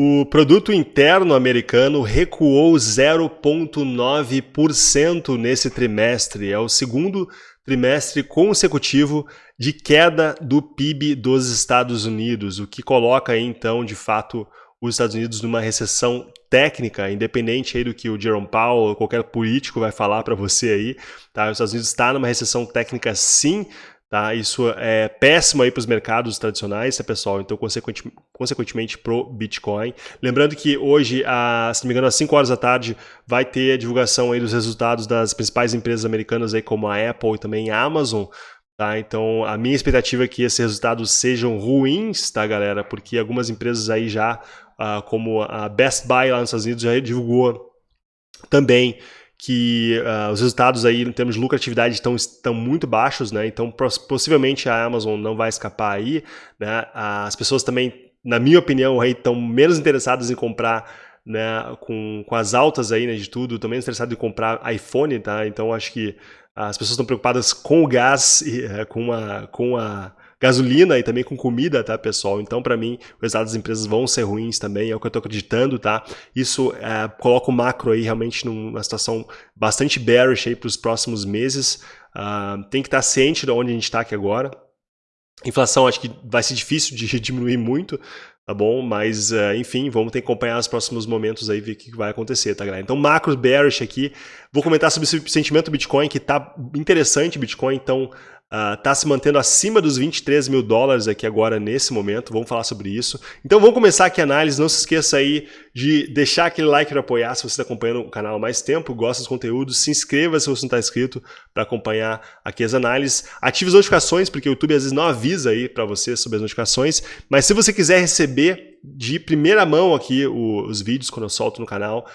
O produto interno americano recuou 0,9% nesse trimestre. É o segundo trimestre consecutivo de queda do PIB dos Estados Unidos, o que coloca então, de fato, os Estados Unidos numa recessão técnica, independente aí do que o Jerome Powell ou qualquer político vai falar para você aí, tá? Os Estados Unidos está numa recessão técnica sim, tá? Isso é péssimo aí para os mercados tradicionais, tá, pessoal? Então, consequentemente, consequentemente pro Bitcoin. Lembrando que hoje, a, se não me engano, às 5 horas da tarde, vai ter a divulgação aí dos resultados das principais empresas americanas aí, como a Apple e também a Amazon, Tá, então, a minha expectativa é que esses resultados sejam ruins, tá, galera? Porque algumas empresas aí já uh, como a Best Buy lá nos Estados Unidos já divulgou também que uh, os resultados aí em termos de lucratividade estão, estão muito baixos, né? Então possivelmente a Amazon não vai escapar aí, né? As pessoas também, na minha opinião, aí estão menos interessadas em comprar né, com, com as altas aí, né, de tudo, estão menos interessadas em comprar iPhone, tá? Então acho que as pessoas estão preocupadas com o gás e é, com a, com a gasolina e também com comida, tá, pessoal? Então, para mim, os resultados das empresas vão ser ruins também, é o que eu estou acreditando, tá? Isso é, coloca o macro aí realmente numa situação bastante bearish aí para os próximos meses. Uh, tem que estar tá ciente de onde a gente está aqui agora. Inflação acho que vai ser difícil de diminuir muito, tá bom? Mas, uh, enfim, vamos ter que acompanhar os próximos momentos aí, ver o que vai acontecer, tá, galera? Então, macro bearish aqui. Vou comentar sobre esse sentimento do Bitcoin, que tá interessante, Bitcoin, então está ah, uh, se mantendo acima dos 23 mil dólares aqui agora nesse momento, vamos falar sobre isso. Então vamos começar aqui a análise, não se esqueça aí de deixar aquele like para apoiar se você está acompanhando o canal há mais tempo, gosta dos conteúdos, se inscreva se você não está inscrito para acompanhar aqui as análises, ative as notificações, porque o YouTube às vezes não avisa aí para você sobre as notificações, mas se você quiser receber de primeira mão aqui os vídeos quando eu solto no canal,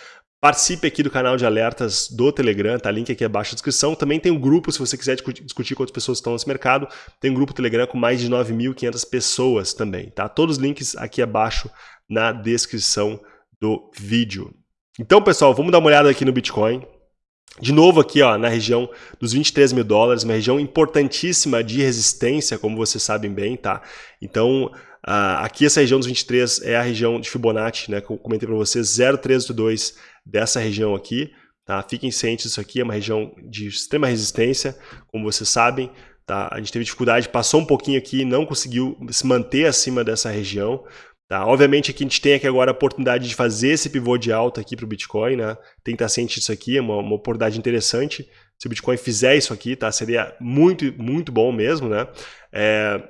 Participe aqui do canal de alertas do Telegram, tá? Link aqui abaixo na descrição. Também tem um grupo, se você quiser discutir com outras pessoas que estão nesse mercado, tem um grupo Telegram com mais de 9.500 pessoas também, tá? Todos os links aqui abaixo na descrição do vídeo. Então, pessoal, vamos dar uma olhada aqui no Bitcoin. De novo aqui ó, na região dos 23 mil dólares, uma região importantíssima de resistência, como vocês sabem bem, tá? Então, uh, aqui essa região dos 23 é a região de Fibonacci, né? Que eu comentei para vocês, 0,382 dessa região aqui. Tá? Fiquem cientes disso aqui, é uma região de extrema resistência, como vocês sabem. Tá? A gente teve dificuldade, passou um pouquinho aqui, não conseguiu se manter acima dessa região. Tá? Obviamente aqui a gente tem aqui agora a oportunidade de fazer esse pivô de alta aqui para o Bitcoin. Né? Tem que estar ciente disso aqui, é uma, uma oportunidade interessante. Se o Bitcoin fizer isso aqui, tá? seria muito, muito bom mesmo. Né? É,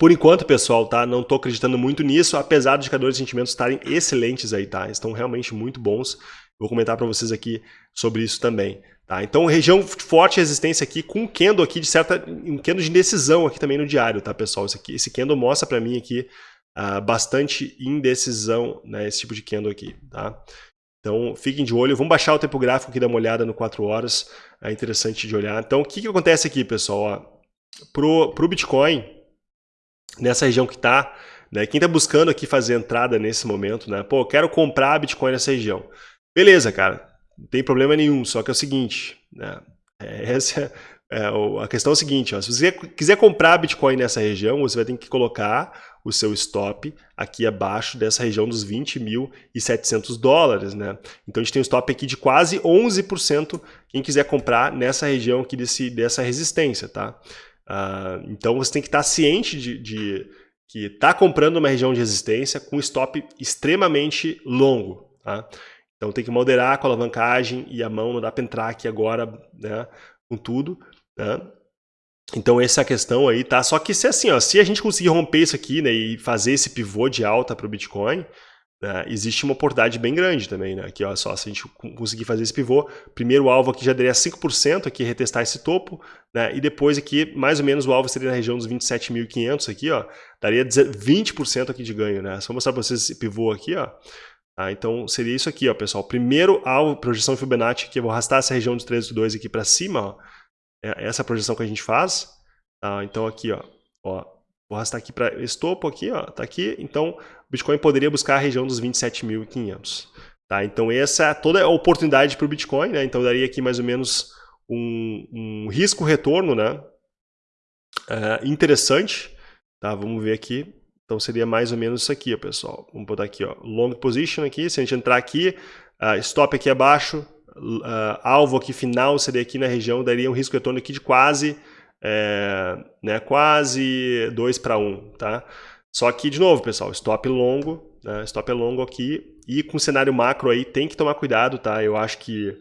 por enquanto, pessoal, tá? Não estou acreditando muito nisso, apesar dos indicadores de sentimentos estarem excelentes aí, tá? Estão realmente muito bons. Vou comentar para vocês aqui sobre isso também. Tá? Então, região forte resistência aqui, com um candle aqui de certa... um candle de indecisão aqui também no diário, tá, pessoal? Esse, aqui, esse candle mostra para mim aqui uh, bastante indecisão, né? Esse tipo de candle aqui, tá? Então, fiquem de olho. Vamos baixar o tempo gráfico aqui, dar uma olhada no 4 horas. É interessante de olhar. Então, o que, que acontece aqui, pessoal? Ó, pro, pro Bitcoin, nessa região que está, né? Quem está buscando aqui fazer entrada nesse momento, né? Pô, quero comprar Bitcoin nessa região. Beleza, cara, não tem problema nenhum, só que é o seguinte, né? É, essa é, a questão é seguinte, ó, se você quiser comprar Bitcoin nessa região, você vai ter que colocar o seu stop aqui abaixo dessa região dos 20.700 dólares, né? Então a gente tem um stop aqui de quase 11% quem quiser comprar nessa região aqui desse, dessa resistência, tá? Uh, então você tem que estar ciente de, de que está comprando uma região de resistência com stop extremamente longo. Tá? Então tem que moderar com a alavancagem e a mão, não dá para entrar aqui agora né, com tudo. Né? Então essa é a questão aí, tá? Só que se assim, ó, se a gente conseguir romper isso aqui né, e fazer esse pivô de alta para o Bitcoin, né? Existe uma oportunidade bem grande também, né? Aqui, ó, só, se a gente conseguir fazer esse pivô, primeiro alvo aqui já daria 5% aqui, retestar esse topo, né? E depois aqui, mais ou menos, o alvo seria na região dos 27.500 aqui, ó, daria 20% aqui de ganho, né? Só mostrar para vocês esse pivô aqui, ó. Tá? Então, seria isso aqui, ó, pessoal. Primeiro alvo, projeção Fibonacci, que eu vou arrastar essa região dos 13,2 aqui para cima, ó. É essa projeção que a gente faz. Tá? Então, aqui, ó, ó, Vou arrastar aqui para esse topo aqui, ó, tá aqui. Então, Bitcoin poderia buscar a região dos 27.500. Tá? Então, essa é toda a oportunidade para o Bitcoin, né? Então, daria aqui mais ou menos um, um risco-retorno, né? Uh, interessante. Tá? Vamos ver aqui. Então seria mais ou menos isso aqui, ó, pessoal. Vamos botar aqui, ó, long position aqui, se a gente entrar aqui, uh, stop aqui abaixo, uh, alvo aqui final seria aqui na região, daria um risco retorno aqui de quase, é, né, quase 2 para 1, tá? Só que, de novo, pessoal, stop longo, né, stop é longo aqui, e com o cenário macro aí tem que tomar cuidado, tá? Eu acho que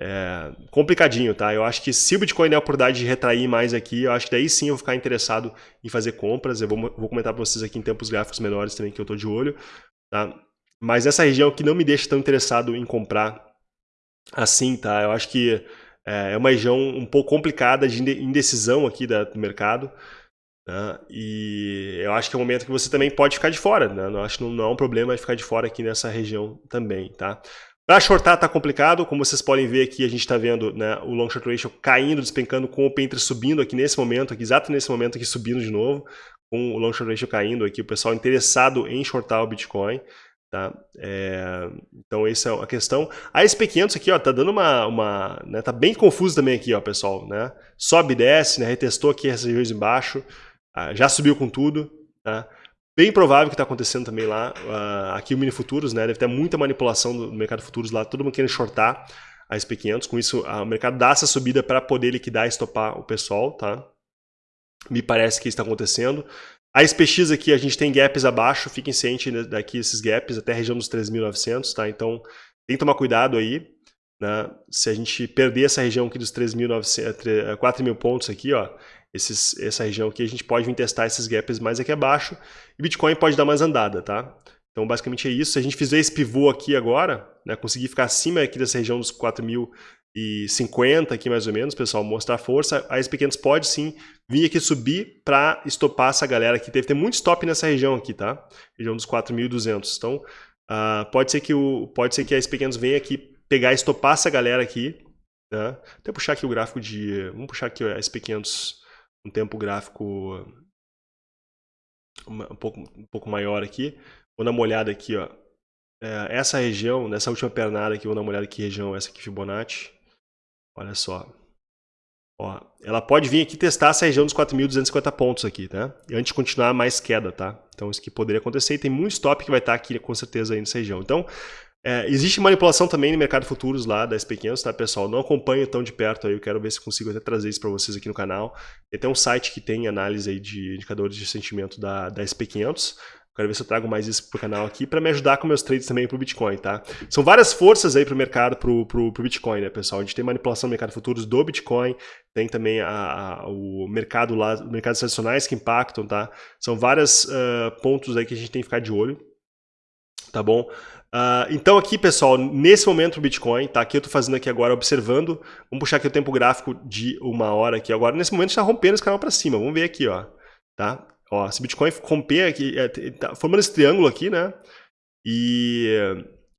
é, complicadinho, tá? Eu acho que se o Bitcoin der a oportunidade de retrair mais aqui, eu acho que daí sim eu vou ficar interessado em fazer compras. Eu vou, vou comentar para vocês aqui em tempos gráficos menores também que eu estou de olho, tá? Mas essa região que não me deixa tão interessado em comprar assim, tá? Eu acho que é, é uma região um pouco complicada de indecisão aqui do mercado. Né? E eu acho que é um momento que você também pode ficar de fora. Né? Eu acho que não, é um problema ficar de fora aqui nessa região também, tá? Para shortar está complicado, como vocês podem ver aqui, a gente está vendo né, o long short ratio caindo, despencando, com o Painter subindo aqui nesse momento, aqui, exato nesse momento aqui subindo de novo, com o long short ratio caindo aqui, o pessoal interessado em shortar o Bitcoin. Tá? É, então essa é a questão. A SP500 aqui, ó, tá dando uma, uma né, tá bem confuso também aqui, ó, pessoal, né? Sobe e desce, né? Retestou aqui essas regiões embaixo, ah, já subiu com tudo, tá? Bem provável que está acontecendo também lá, uh, aqui o Mini Futuros, né? Deve ter muita manipulação do mercado futuros lá, todo mundo querendo shortar a SP500. Com isso, uh, o mercado dá essa subida para poder liquidar e estopar o pessoal, tá? Me parece que isso está acontecendo. A SPX aqui, a gente tem gaps abaixo, fiquem cientes daqui esses gaps até a região dos 3.900, tá? Então, tem que tomar cuidado aí, né? Se a gente perder essa região aqui dos 3.900, 4.000 pontos aqui, ó, esses, essa região aqui, a gente pode vir testar esses gaps mais aqui abaixo e Bitcoin pode dar mais andada, tá? Então, basicamente é isso. Se a gente fizer esse pivô aqui agora, né, conseguir ficar acima aqui dessa região dos 4.050 aqui mais ou menos, pessoal, mostrar força, a SP500 pode sim vir aqui subir para estopar essa galera aqui. Deve ter muito stop nessa região aqui, tá? Região dos 4.200. Então, uh, pode, ser que o, pode ser que a SP500 venha aqui pegar estopar essa galera aqui. Né? Até puxar aqui o gráfico de... Vamos puxar aqui a SP500 um tempo gráfico um pouco, um pouco maior aqui. Vou dar uma olhada aqui, ó. É, essa região, nessa última pernada aqui, vou dar uma olhada que região é essa aqui, Fibonacci. Olha só. Ó, ela pode vir aqui testar essa região dos 4.250 pontos aqui, tá? E antes de continuar mais queda, tá? Então isso que poderia acontecer e tem muito stop que vai estar aqui com certeza aí nessa região. Então, é, existe manipulação também no mercado futuros lá das SP500, tá, pessoal? Não acompanho tão de perto aí, eu quero ver se consigo até trazer isso para vocês aqui no canal. Tem até um site que tem análise aí de indicadores de sentimento da, da SP500. Quero ver se eu trago mais isso pro canal aqui para me ajudar com meus trades também pro Bitcoin, tá? São várias forças aí pro mercado, pro, pro, pro Bitcoin, né, pessoal? A gente tem manipulação no mercado futuros do Bitcoin, tem também a, a, o mercado lá, mercados tradicionais que impactam, tá? São vários uh, pontos aí que a gente tem que ficar de olho, tá bom? Uh, então aqui, pessoal, nesse momento o Bitcoin, tá? Aqui eu estou fazendo aqui agora, observando. Vamos puxar aqui o tempo gráfico de uma hora aqui agora. Nesse momento está rompendo esse canal para cima. Vamos ver aqui, ó. Tá? Ó, se o Bitcoin romper aqui, é, tá formando esse triângulo aqui, né? E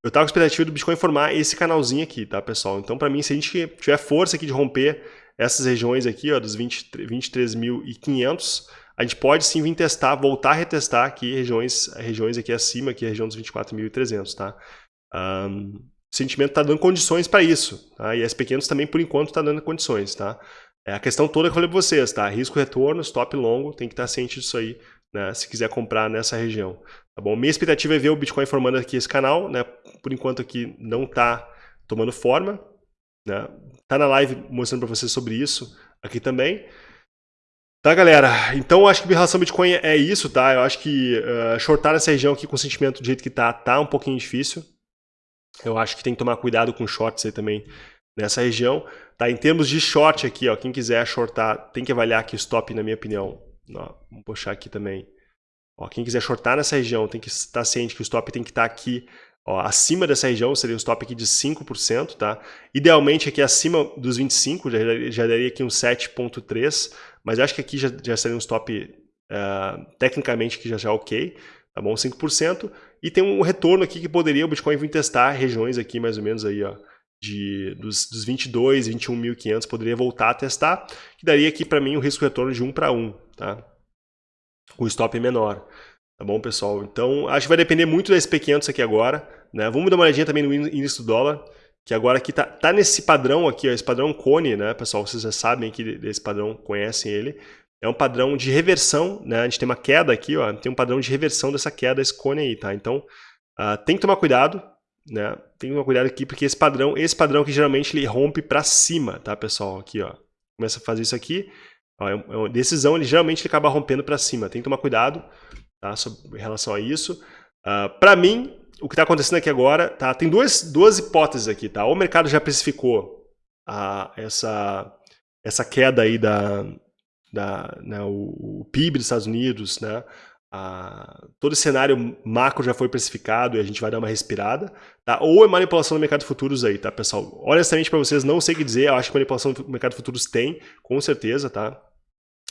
eu estava com a expectativa do Bitcoin formar esse canalzinho aqui, tá, pessoal? Então, para mim, se a gente tiver força aqui de romper essas regiões aqui, ó, dos 23.500, a gente pode sim vir testar, voltar a retestar aqui regiões, regiões aqui acima, aqui a região dos 24.300, tá? Um, o sentimento está dando condições para isso, tá? E as pequenos também, por enquanto, está dando condições, tá? É a questão toda que eu falei para vocês, tá? Risco-retorno, stop longo, tem que estar tá ciente disso aí, né? Se quiser comprar nessa região, tá bom? Minha expectativa é ver o Bitcoin formando aqui esse canal, né? Por enquanto aqui não está tomando forma, né? Tá na live mostrando para vocês sobre isso aqui também. Tá, galera? Então, acho que relação Bitcoin é isso, tá? Eu acho que uh, shortar essa região aqui com o sentimento do jeito que tá, tá um pouquinho difícil. Eu acho que tem que tomar cuidado com shorts aí também nessa região. Tá? Em termos de short aqui, ó, quem quiser shortar, tem que avaliar aqui o stop, na minha opinião. Ó, vamos puxar aqui também. Ó, quem quiser shortar nessa região tem que estar ciente que o stop tem que estar aqui Ó, acima dessa região seria um stop aqui de 5%, tá? Idealmente aqui acima dos 25, já, já daria aqui um 7.3, mas acho que aqui já, já seria um stop uh, tecnicamente que já já ok, tá bom? 5%. E tem um retorno aqui que poderia o Bitcoin vir testar regiões aqui mais ou menos aí, ó, de, dos, dos 22, 21.500, poderia voltar a testar, que daria aqui para mim um risco retorno de 1 para 1, tá? Com stop menor. Tá bom, pessoal? Então, acho que vai depender muito da SP500 aqui agora. Né? Vamos dar uma olhadinha também no índice do dólar, que agora aqui tá, tá nesse padrão aqui, ó, esse padrão cone, né, pessoal? Vocês já sabem que desse padrão, conhecem ele. é um padrão de reversão, né? A gente tem uma queda aqui, ó, tem um padrão de reversão dessa queda, esse cone aí, tá? Então, uh, tem que tomar cuidado, né? Tem que tomar cuidado aqui, porque esse padrão, esse padrão que geralmente ele rompe para cima, tá, pessoal? Aqui, ó, começa a fazer isso aqui, ó, é uma decisão, ele geralmente ele acaba rompendo para cima. Tem que tomar cuidado, tá? Em relação a isso. Uh, para mim, o que está acontecendo aqui agora, tá? Tem duas, duas hipóteses aqui, tá? Ou o mercado já precificou a, essa, essa queda aí da, da né, o, o, PIB dos Estados Unidos, né? A, todo o cenário macro já foi precificado e a gente vai dar uma respirada, tá? Ou é manipulação do mercado de futuros aí, tá, pessoal? Honestamente para vocês, não sei o que dizer, eu acho que manipulação do mercado de futuros tem, com certeza, tá?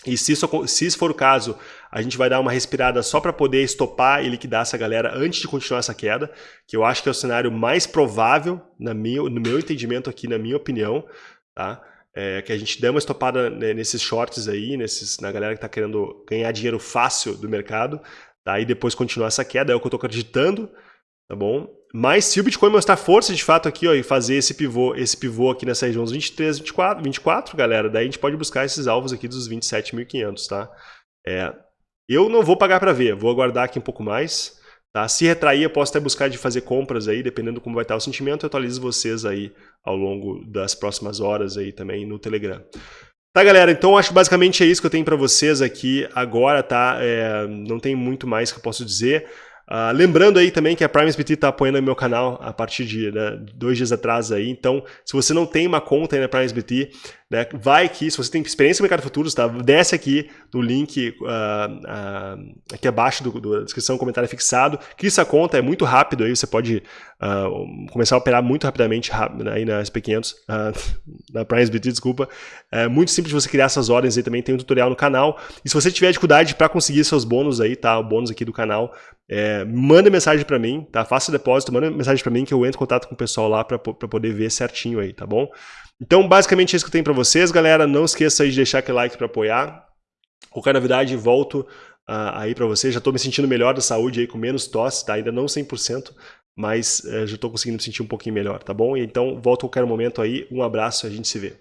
E se isso, se isso for o caso, a gente vai dar uma respirada só para poder estopar e liquidar essa galera antes de continuar essa queda, que eu acho que é o cenário mais provável, na minha, no meu entendimento aqui, na minha opinião, tá? É, que a gente dê uma estopada né, nesses shorts aí, nesses, na galera que está querendo ganhar dinheiro fácil do mercado, tá? e depois continuar essa queda, é o que eu estou acreditando, tá bom? Mas se o Bitcoin mostrar força de fato aqui ó, e fazer esse pivô, esse pivô aqui nessa região dos 23, 24, 24, galera, daí a gente pode buscar esses alvos aqui dos 27.500, tá? É, eu não vou pagar para ver, vou aguardar aqui um pouco mais, tá? Se retrair, eu posso até buscar de fazer compras aí, dependendo como vai estar o sentimento, eu atualizo vocês aí ao longo das próximas horas aí também no Telegram. Tá, galera? Então acho que basicamente é isso que eu tenho para vocês aqui agora, tá? É, não tem muito mais que eu posso dizer. Uh, lembrando aí também que a Prime SBT está apoiando o meu canal a partir de né, dois dias atrás aí, então se você não tem uma conta aí na Prime SBT, né, vai aqui, se você tem experiência no mercado futuros, tá, desce aqui no link uh, uh, aqui abaixo do, do, da descrição, comentário fixado, cria essa conta, é muito rápido aí, você pode começar a operar muito rapidamente aí na SP500, na Prime SBT, desculpa, é muito simples você criar essas ordens aí também, tem um tutorial no canal, e se você tiver dificuldade para conseguir seus bônus aí, tá, o bônus aqui do canal, é, manda mensagem para mim, tá? Faça depósito, manda mensagem para mim que eu entro em contato com o pessoal lá para poder ver certinho aí, tá bom? Então, basicamente é isso que eu tenho para vocês, galera. Não esqueça aí de deixar aquele like para apoiar. Qualquer novidade, volto uh, aí para vocês. Já estou me sentindo melhor da saúde aí, com menos tosse, tá? Ainda não 100%, mas uh, já estou conseguindo me sentir um pouquinho melhor, tá bom? Então, volto a qualquer momento aí. Um abraço e a gente se vê.